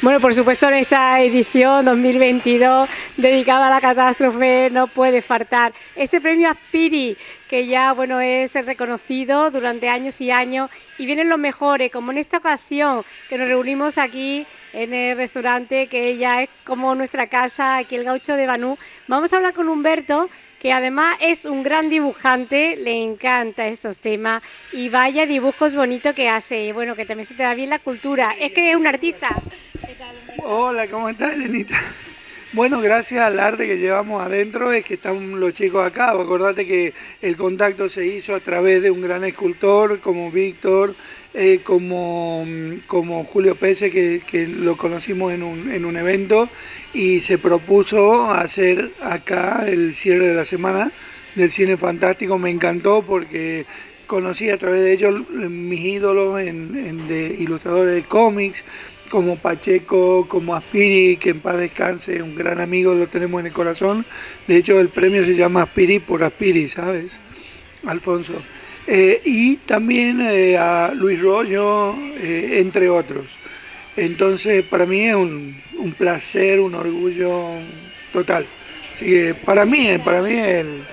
Bueno, por supuesto en esta edición 2022 dedicada a la catástrofe no puede faltar este premio Aspiri que ya bueno es reconocido durante años y años y vienen los mejores, como en esta ocasión que nos reunimos aquí en el restaurante que ya es como nuestra casa, aquí el gaucho de Banú. Vamos a hablar con Humberto que además es un gran dibujante, le encanta estos temas y vaya dibujos bonitos que hace, bueno, que también se te da bien la cultura, es que es un artista. Hola, ¿cómo estás, Lenita? Bueno, gracias al arte que llevamos adentro es que están los chicos acá. Acordate que el contacto se hizo a través de un gran escultor como Víctor, eh, como, como Julio Pese, que, que lo conocimos en un, en un, evento, y se propuso hacer acá el cierre de la semana del cine fantástico. Me encantó porque conocí a través de ellos mis ídolos de ilustradores de cómics, como Pacheco, como Aspiri, que en paz descanse, un gran amigo, lo tenemos en el corazón. De hecho, el premio se llama Aspiri por Aspiri, ¿sabes? Alfonso. Eh, y también eh, a Luis Rollo, eh, entre otros. Entonces, para mí es un, placer, un orgullo total. Así que para mí, para mí el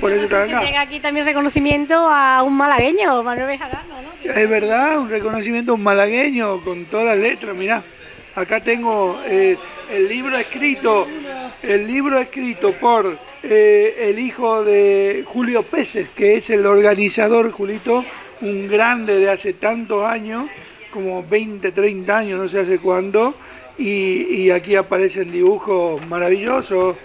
por eso se llega aquí también reconocimiento a un malagueño, Manuel Bejarano, ¿no? Es verdad, un reconocimiento a un malagueño con todas las letras, mirá. Acá tengo eh, el libro escrito, el libro escrito por eh, el hijo de Julio Peces, que es el organizador, Julito, un grande de hace tantos años, como 20, 30 años, no sé hace cuándo, y, y aquí aparecen dibujos maravillosos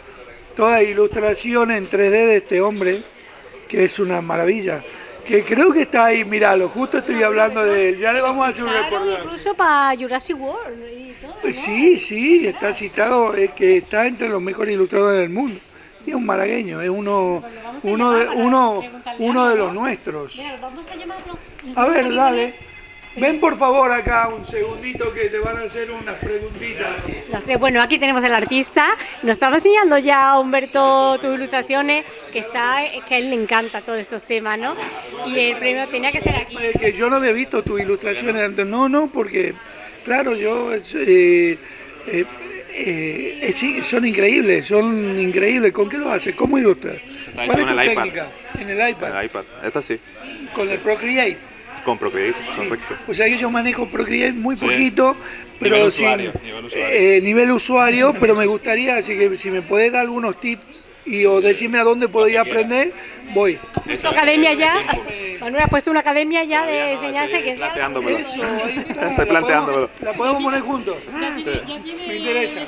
toda ilustración en 3D de este hombre, que es una maravilla. Que creo que está ahí, míralo, justo estoy hablando de él, ya le vamos a hacer un reportaje. Incluso para Jurassic World y todo, ¿no? Sí, sí, está citado, es que está entre los mejores ilustradores del mundo. Y es un malagueño, es uno, uno, de, uno, uno de los nuestros. A ver, dale. Ven por favor acá un segundito que te van a hacer unas preguntitas. Bueno, aquí tenemos el artista. Nos estaba enseñando ya Humberto tus ilustraciones, que está que a él le encanta todos estos temas, ¿no? Y el premio tenía que ser aquí. Que yo no había visto tus ilustraciones antes. No, no, porque claro, yo eh, eh, eh, sí, son increíbles, son increíbles. ¿Con qué lo haces? ¿Cómo ilustras? ¿Cuál es tu técnica? En el iPad. En el iPad. Esta sí. Con el Procreate. Con Procreate, correcto. O sea que yo manejo Procreate muy poquito, pero nivel usuario, nivel usuario. Eh, nivel usuario, pero me gustaría, así que si me podés dar algunos tips y o decirme a dónde podría aprender, voy. ¿Has puesto academia ya? Manuel, ¿has puesto una academia ya de enseñanza que sea? Planteándomelo. Estoy planteándomelo. ¿La podemos poner juntos? me interesa.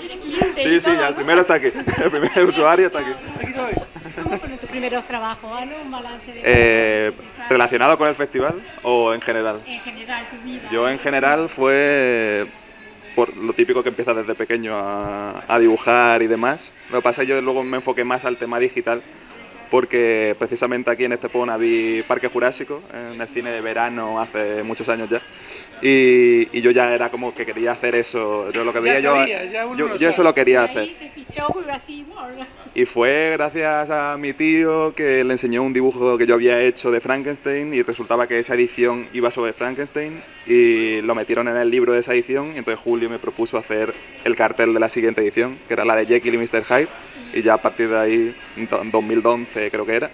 Sí, sí, ya, el primero está aquí. El primer usuario está aquí. Aquí estoy. ¿Cómo fueron tus primeros trabajos? un balance de eh, ¿Relacionado con el festival o en general? En general, tu vida. Yo en general fue por lo típico que empieza desde pequeño a, a dibujar y demás. Lo que pasa es que yo luego me enfoqué más al tema digital porque precisamente aquí en Estepona vi Parque Jurásico, en el cine de verano hace muchos años ya, y, y yo ya era como que quería hacer eso, yo lo que veía yo, yo, yo eso lo quería hacer. Y fue gracias a mi tío que le enseñó un dibujo que yo había hecho de Frankenstein y resultaba que esa edición iba sobre Frankenstein y lo metieron en el libro de esa edición y entonces Julio me propuso hacer el cartel de la siguiente edición, que era la de Jekyll y Mr. Hyde y ya a partir de ahí, en 2011 creo que era,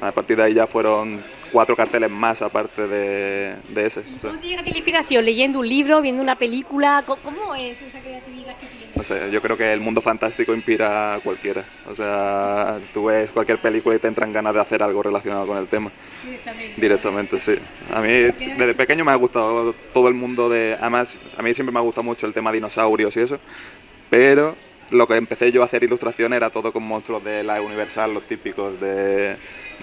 a partir de ahí ya fueron cuatro carteles más aparte de, de ese. ¿Cómo te llega la inspiración? ¿Leyendo un libro, viendo una película? ¿Cómo es esa creatividad que tienes? No sé, yo creo que el mundo fantástico inspira a cualquiera. O sea, tú ves cualquier película y te entran ganas de hacer algo relacionado con el tema. Directamente. Directamente, sí. A mí desde pequeño me ha gustado todo el mundo de... Además, a mí siempre me ha gustado mucho el tema dinosaurios y eso, pero lo que empecé yo a hacer ilustración era todo con monstruos de la Universal, los típicos de,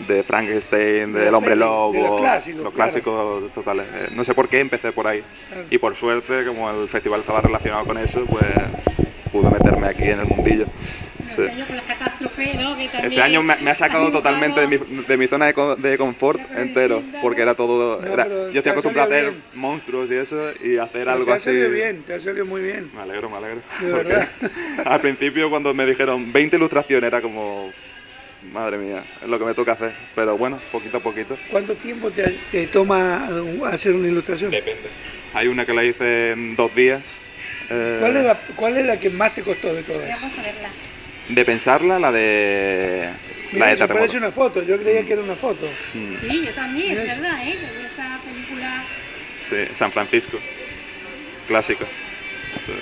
de Frankenstein, del Hombre Lobo, los clásicos, totales. Eh, no sé por qué empecé por ahí. Y por suerte, como el festival estaba relacionado con eso, pues pude meterme aquí en el mundillo. Este este año me, ha sacado totalmente de mi, de mi, zona de, de confort entero, porque era todo... Era, yo estoy acostumbrado a hacer monstruos y eso, y hacer algo te ha salido bien, te ha salido muy bien. Me alegro, me alegro. De verdad. al principio cuando me dijeron 20 ilustraciones era como... Madre mía, es lo que me toca hacer, pero bueno, poquito a poquito. ¿Cuánto tiempo te, te toma hacer una ilustración? Depende. Hay una que la hice en dos días, Eh, ¿Cuál es, la, ¿Cuál es la que más te costó de todas? Vamos a verla. De pensarla, la de... Mira, la de Terremoto. parece una foto, yo creía que era una foto. Mm, Sí, yo también, es verdad, ¿eh? Esa película Sí, San Francisco. Clásico. Sí.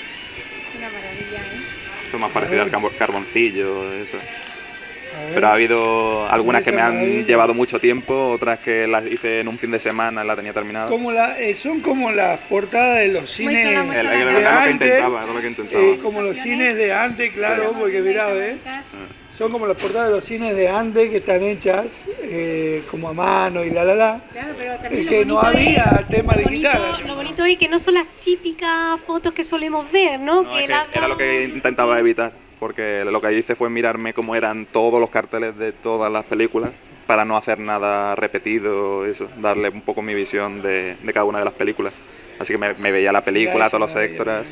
es una maravilla, ¿eh? Esto es más parecido al carbo- carboncillo, eso. Pero ha habido algunas que me han maravilla. llevado mucho tiempo, otras que las hice en un fin de semana, la tenía terminada. Como la, eh, son como las portadas de los cines Muéstrala, El- muéstrala. el- de era lo que antes, intentaba, era lo que intentaba. eh, como los cines de antes, claro, porque mirá, ¿eh? Son como las portadas de los cines de antes que están hechas eh, como a mano y la la la. Claro, pero también que no había es- tema digital. bonito- Lo bonito es que no son las típicas fotos que solemos ver, ¿no? No, es que las era lo que intentaba evitar, porque lo que hice fue mirarme cómo eran todos los carteles de todas las películas para no hacer nada repetido, eso, darle un poco mi visión de, de cada una de las películas. Así que me, me veía la película, todos los extras.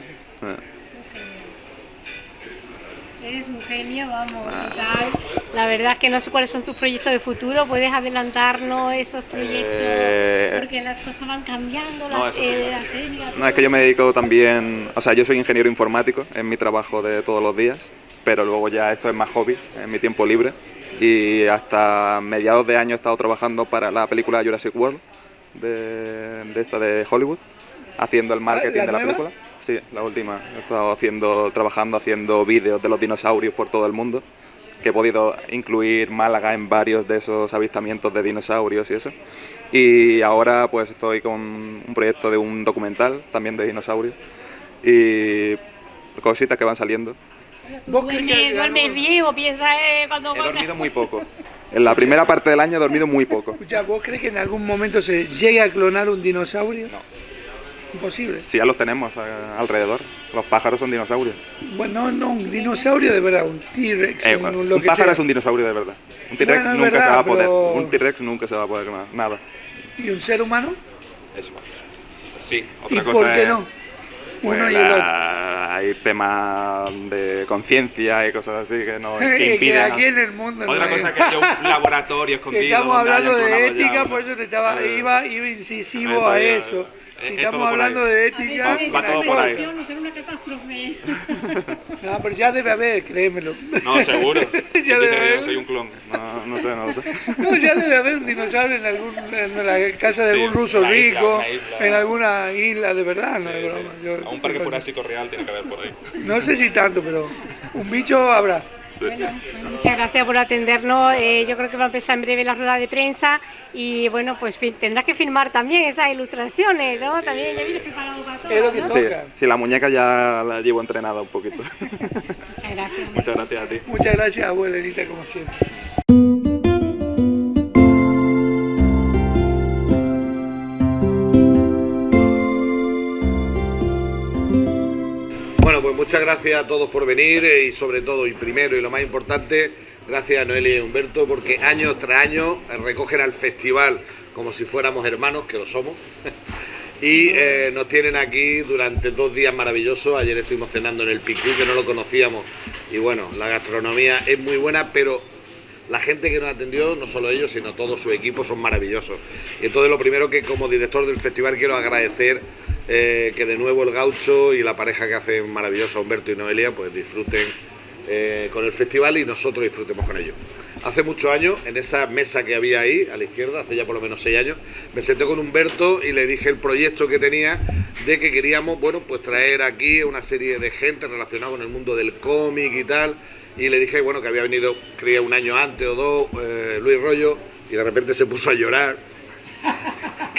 Eres un genio, vamos, total. La verdad es que no sé cuáles son tus proyectos de futuro. ¿Puedes adelantarnos esos proyectos? Eh, Porque las cosas van cambiando, no, las, sí. eh, las técnicas. No, es que yo me dedico también, o sea, yo soy ingeniero informático, es mi trabajo de todos los días, pero luego ya esto es más hobby, en mi tiempo libre. Y hasta mediados de año he estado trabajando para la película Jurassic World, de, de esta de Hollywood, haciendo el marketing ¿la de la nueva? película. Sí, la última. He estado haciendo, trabajando, haciendo vídeos de los dinosaurios por todo el mundo, que he podido incluir Málaga en varios de esos avistamientos de dinosaurios y eso. Y ahora pues estoy con un proyecto de un documental también de dinosaurios y cositas que van saliendo. ¿Tú ¿Vos crees duermes, que- duermes bien o piensas eh, cuando He dormido muy poco. En la primera parte del año he dormido muy poco. Escucha, ¿vos crees que en algún momento se llegue a clonar un dinosaurio? No. Imposible. Sí, ya los tenemos eh, alrededor. Los pájaros son dinosaurios. Bueno, no, un dinosaurio de verdad, un T-Rex, Eh, un, pájaro sea. es un dinosaurio de verdad. Un T-Rex Bueno, nunca se va a poder. pero- Un T-Rex nunca se va a poder nada. nada. ¿Y un ser humano? Eso. Sí, ¿Y otra cosa por qué es- no? Pues, Uno y el otro. hay temas de conciencia y cosas así que, no, Es que que impiden. aquí en el mundo no Otra hay. cosa que haya un laboratorio escondido. Que estamos hablando de ya ética, una- por eso te estaba, Eh, iba, iba incisivo Eso a ya, eso. es- Si es estamos hablando ahí. de A ética, veces va la todo por ahí. no una catástrofe. no, pero ya debe haber, créemelo. No, seguro. Ya ¿Quién dice debe haber. yo soy un clon. No, no sé, no lo sé. No, ya debe haber un dinosaurio en, algún, en la casa de Sí, algún ruso isla, rico, una isla. en alguna isla de verdad, no Sí, es sí. broma. Yo- A un parque jurásico real tiene que haber por ahí. No sé si tanto, pero un bicho habrá. Bueno, pues muchas gracias por atendernos. Eh, yo creo que va a empezar en breve la rueda de prensa y bueno, pues tendrás que firmar también esas ilustraciones, ¿no? También ya vienes preparado para todo. Es lo que ¿no? Sí, sí, la muñeca ya la llevo entrenada un poquito. Muchas gracias. Muchas gracias a ti. Muchas gracias, abuelita, como siempre. Muchas gracias a todos por venir eh, y sobre todo y primero y lo más importante, gracias a Noelia y Humberto porque año tras año eh, recogen al festival como si fuéramos hermanos, que lo somos, y eh, nos tienen aquí durante dos días maravillosos. Ayer estuvimos cenando en el Picú, que no lo conocíamos, y bueno, la gastronomía es muy buena, pero la gente que nos atendió, no solo ellos, sino todo su equipo, son maravillosos. Y entonces lo primero que como director del festival quiero agradecer eh, que de nuevo el gaucho y la pareja que hacen maravillosa, Humberto y Noelia, pues disfruten eh, con el festival y nosotros disfrutemos con ellos. Hace muchos años, en esa mesa que había ahí, a la izquierda, hace ya por lo menos seis años, me senté con Humberto y le dije el proyecto que tenía de que queríamos, bueno, pues traer aquí una serie de gente relacionada con el mundo del cómic y tal. Y le dije, bueno, que había venido, creía un año antes o dos, eh, Luis Rollo, y de repente se puso a llorar.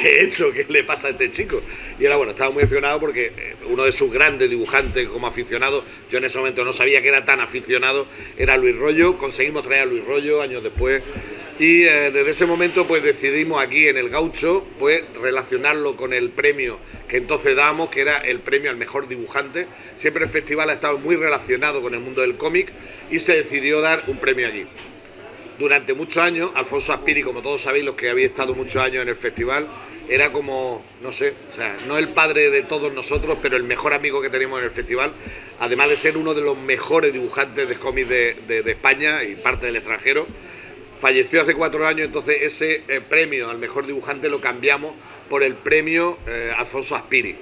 ¿Qué he hecho? ¿Qué le pasa a este chico? Y era bueno, estaba muy aficionado porque eh, uno de sus grandes dibujantes como aficionado, yo en ese momento no sabía que era tan aficionado, era Luis Rollo, conseguimos traer a Luis Rollo años después y eh, desde ese momento pues decidimos aquí en el Gaucho pues relacionarlo con el premio que entonces dábamos, que era el premio al mejor dibujante. Siempre el festival ha estado muy relacionado con el mundo del cómic y se decidió dar un premio allí durante muchos años, Alfonso Aspiri, como todos sabéis, los que habéis estado muchos años en el festival, era como, no sé, o sea, no el padre de todos nosotros, pero el mejor amigo que tenemos en el festival, además de ser uno de los mejores dibujantes de cómics de, España y parte del extranjero. Falleció hace cuatro años, entonces ese eh, premio al mejor dibujante lo cambiamos por el premio eh, Alfonso Aspiri.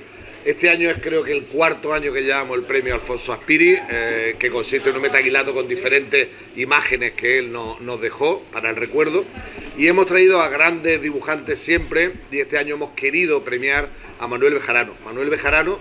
Este año es creo que el cuarto año que llevamos el premio Alfonso Aspiri, eh, que consiste en un metaquilato con diferentes imágenes que él nos dejó para el recuerdo. Y hemos traído a grandes dibujantes siempre, y este año hemos querido premiar a Manuel Bejarano. Manuel Bejarano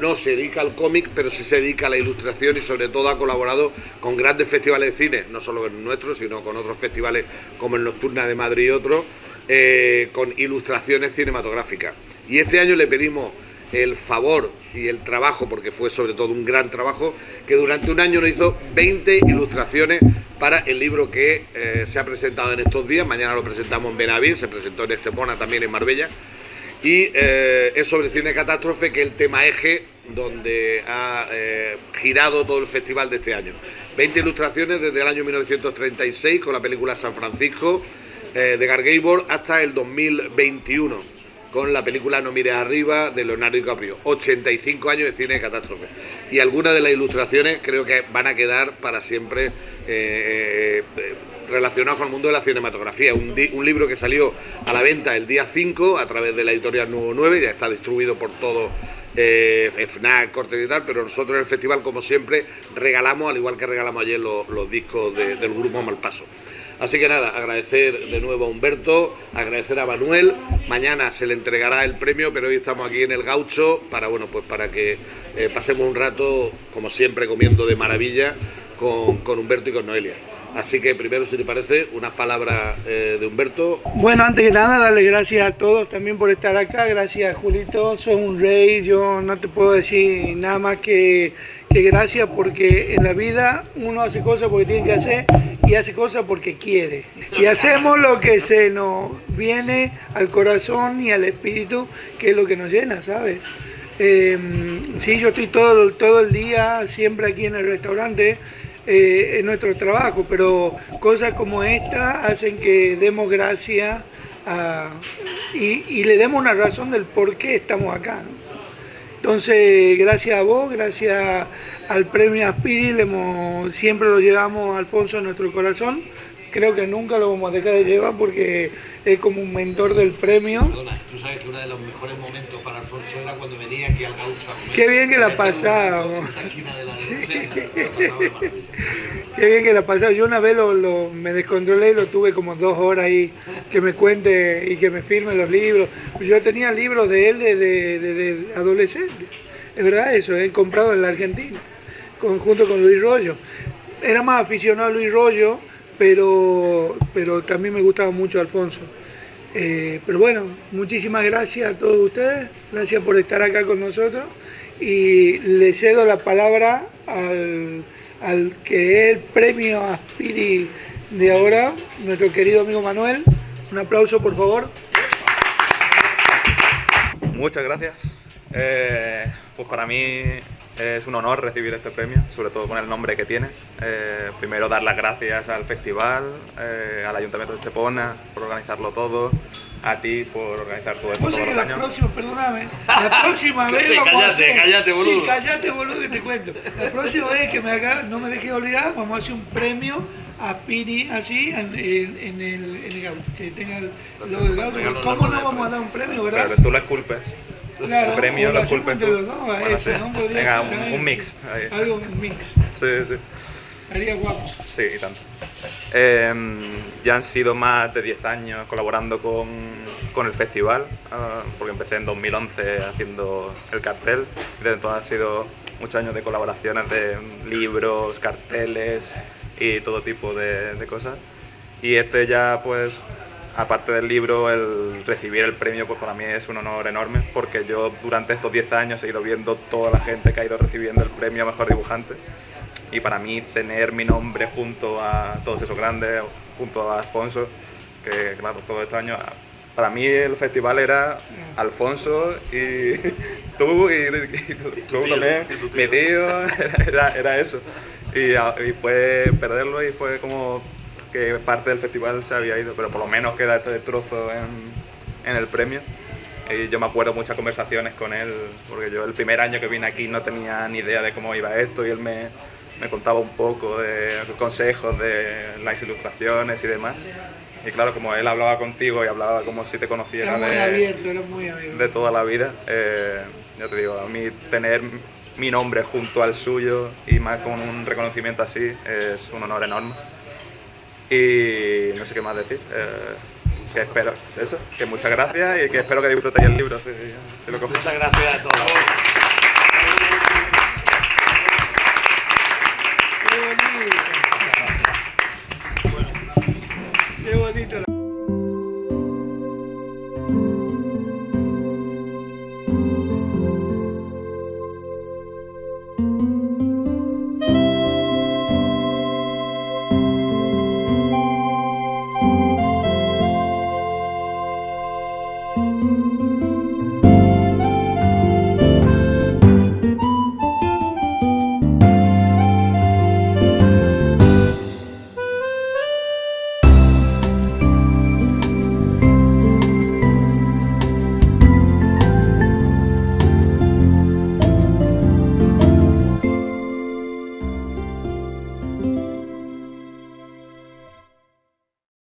no se dedica al cómic, pero sí se dedica a la ilustración y sobre todo ha colaborado con grandes festivales de cine, no solo en nuestros, sino con otros festivales como el Nocturna de Madrid y otros, eh, con ilustraciones cinematográficas. Y este año le pedimos el favor y el trabajo, porque fue sobre todo un gran trabajo, que durante un año nos hizo 20 ilustraciones para el libro que eh, se ha presentado en estos días. Mañana lo presentamos en Benaví, se presentó en Estepona, también en Marbella y eh, es sobre cine catástrofe, que es el tema eje donde ha eh, girado todo el festival de este año. 20 ilustraciones desde el año 1936 con la película San Francisco de Gar Gabor hasta el 2021 con la película No mires arriba de Leonardo DiCaprio. 85 años de cine de catástrofe. Y algunas de las ilustraciones creo que van a quedar para siempre relacionado con el mundo de la cinematografía. Un, libro que salió a la venta el día 5 a través de la editorial Nuevo 9, ya está distribuido por todo eh, FNAC, Corte y tal, pero nosotros en el festival, como siempre, regalamos, al igual que regalamos ayer los, discos del grupo Malpaso. Así que nada, agradecer de nuevo a Humberto, agradecer a Manuel. Mañana se le entregará el premio, pero hoy estamos aquí en el Gaucho para bueno, pues para que eh, pasemos un rato, como siempre, comiendo de maravilla con, con Humberto y con Noelia. Así que primero, si te parece, unas palabras eh, de Humberto. Bueno, antes que nada, darle gracias a todos también por estar acá. Gracias, Julito. Soy un rey. Yo no te puedo decir nada más que, que gracias porque en la vida uno hace cosas porque tiene que hacer y hace cosas porque quiere. Y hacemos lo que se nos viene al corazón y al espíritu, que es lo que nos llena, ¿sabes? Eh, sí, yo estoy todo, todo el día siempre aquí en el restaurante eh, en nuestro trabajo, pero cosas como esta hacen que demos gracias y, le demos una razón del por qué estamos acá. Entonces, gracias a vos, gracias al premio Aspiri, siempre lo llevamos Alfonso en nuestro corazón creo que nunca lo vamos a dejar de llevar porque es como un mentor del premio. Perdona, tú sabes que uno de los mejores momentos para Alfonso era cuando venía aquí al gaucho Qué bien que la pasábamos. De sí. Qué bien que la pasaba. Yo una vez lo, me descontrolé y lo tuve como dos horas ahí que me cuente y que me firme los libros. Yo tenía libros de él de, adolescente. Es verdad eso, he comprado en la Argentina, junto con Luis Rollo. Era más aficionado a Luis Rollo pero, pero también me gustaba mucho Alfonso. Eh, pero bueno, muchísimas gracias a todos ustedes, gracias por estar acá con nosotros y le cedo la palabra al, al que es el premio Aspiri de ahora, nuestro querido amigo Manuel. Un aplauso, por favor. Muchas gracias. Eh, pues para mí es un honor recibir este premio, sobre todo con el nombre que tiene. Eh, primero dar las gracias al festival, eh, al Ayuntamiento de Estepona por organizarlo todo, a ti por organizar todo esto todos los la Próxima, perdóname, la próxima vez vamos cállate, a hacer, cállate, boludo. Sí, cállate, boludo, que te cuento. La próxima vez que me haga, no me dejes olvidar, vamos a hacer un premio a Piri así en, en, el, en el, que tenga lo del. ¿Cómo no vamos a dar un premio, verdad? Pero tú lo esculpes. Claro, premio lo culpen tú. Los dos, bueno, eso, ¿no? Venga, un, un, mix. Ahí. Algo, un mix. Sí, sí. Estaría guapo. Sí, y tanto. Eh, ya han sido más de 10 años colaborando con, con el festival, uh, porque empecé en 2011 haciendo el cartel. Y desde entonces han sido muchos años de colaboraciones de libros, carteles y todo tipo de, de cosas. Y este ya pues aparte del libro, el recibir el premio pues para mí es un honor enorme porque yo durante estos 10 años he ido viendo toda la gente que ha ido recibiendo el premio a Mejor Dibujante. Y para mí tener mi nombre junto a todos esos grandes, junto a Alfonso, que claro, todo este año para mí el festival era Alfonso y tú y, tú también, mi tío, era, era eso. Y, y, fue perderlo y fue como que parte del festival se había ido, pero por lo menos queda este trozo en, en el premio. Y yo me acuerdo muchas conversaciones con él, porque yo el primer año que vine aquí no tenía ni idea de cómo iba esto y él me, me contaba un poco de consejos de las ilustraciones y demás. Y claro, como él hablaba contigo y hablaba como si te conociera de, de toda la vida, eh, ya te digo, a mí tener mi nombre junto al suyo y más con un reconocimiento así es un honor enorme. Y no sé qué más decir. Eh, que espero, eso, que muchas gracias y que espero que disfrutéis el libro. Si, si lo. Muchas gracias a todos.